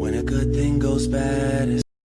When a good thing goes bad,